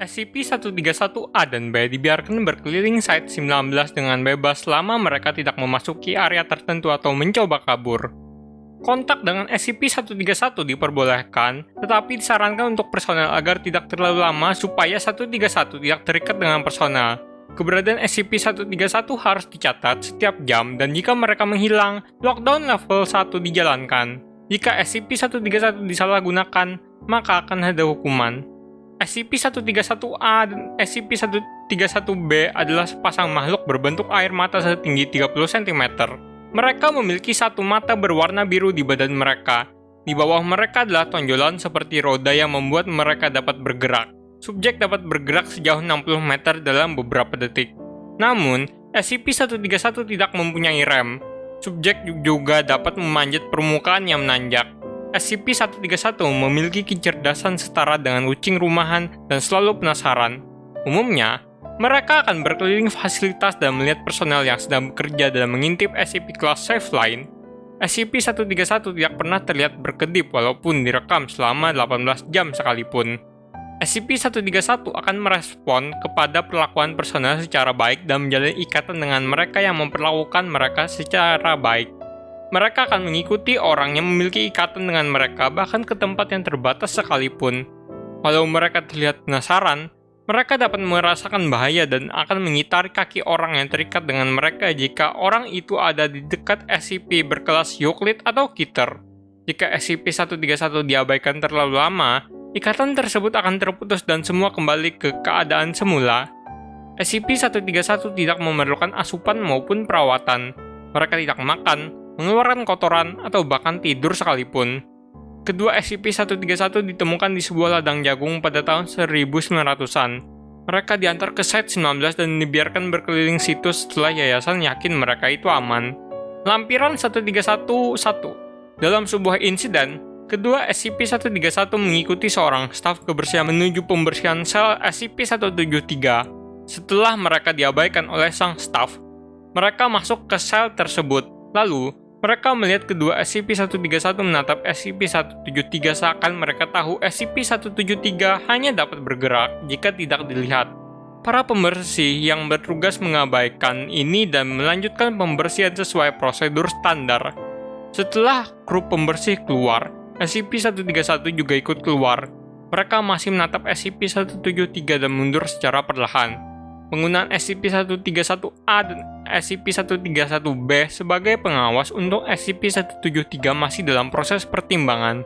SCP-131-A dan B dibiarkan berkeliling Site-19 dengan bebas selama mereka tidak memasuki area tertentu atau mencoba kabur. Kontak dengan SCP-131 diperbolehkan, tetapi disarankan untuk personel agar tidak terlalu lama supaya 131 tidak terikat dengan personel. Keberadaan SCP-131 harus dicatat setiap jam dan jika mereka menghilang, lockdown level 1 dijalankan. Jika SCP-131 disalahgunakan, maka akan ada hukuman. SCP-131-A dan SCP-131-B adalah sepasang makhluk berbentuk air mata setinggi 30 cm. Mereka memiliki satu mata berwarna biru di badan mereka. Di bawah mereka adalah tonjolan seperti roda yang membuat mereka dapat bergerak. Subjek dapat bergerak sejauh 60 meter dalam beberapa detik. Namun, SCP-131 tidak mempunyai rem. Subjek juga dapat memanjat permukaan yang menanjak. SCP-131 memiliki kecerdasan setara dengan kucing rumahan dan selalu penasaran. Umumnya, mereka akan berkeliling fasilitas dan melihat personel yang sedang bekerja dalam mengintip SCP kelas Safe Line. SCP-131 tidak pernah terlihat berkedip walaupun direkam selama 18 jam sekalipun. SCP-131 akan merespon kepada perlakuan personel secara baik dan menjalin ikatan dengan mereka yang memperlakukan mereka secara baik. Mereka akan mengikuti orang yang memiliki ikatan dengan mereka bahkan ke tempat yang terbatas sekalipun. Walau mereka terlihat penasaran, mereka dapat merasakan bahaya dan akan mengitari kaki orang yang terikat dengan mereka jika orang itu ada di dekat SCP berkelas Euclid atau Kitter. Jika SCP-131 diabaikan terlalu lama, ikatan tersebut akan terputus dan semua kembali ke keadaan semula. SCP-131 tidak memerlukan asupan maupun perawatan. Mereka tidak makan, mengeluarkan kotoran, atau bahkan tidur sekalipun. Kedua SCP-131 ditemukan di sebuah ladang jagung pada tahun 1900-an. Mereka diantar ke Site-19 dan dibiarkan berkeliling situs setelah yayasan yakin mereka itu aman. Lampiran 131-1 Dalam sebuah insiden, kedua SCP-131 mengikuti seorang staf kebersihan menuju pembersihan sel SCP-173. Setelah mereka diabaikan oleh sang staf, mereka masuk ke sel tersebut. Lalu, mereka melihat kedua SCP-131 menatap SCP-173 seakan mereka tahu SCP-173 hanya dapat bergerak jika tidak dilihat. Para pembersih yang bertugas mengabaikan ini dan melanjutkan pembersihan sesuai prosedur standar. Setelah grup pembersih keluar, SCP-131 juga ikut keluar. Mereka masih menatap SCP-173 dan mundur secara perlahan. Penggunaan SCP-131-A dan SCP-131-B sebagai pengawas untuk SCP-173 masih dalam proses pertimbangan.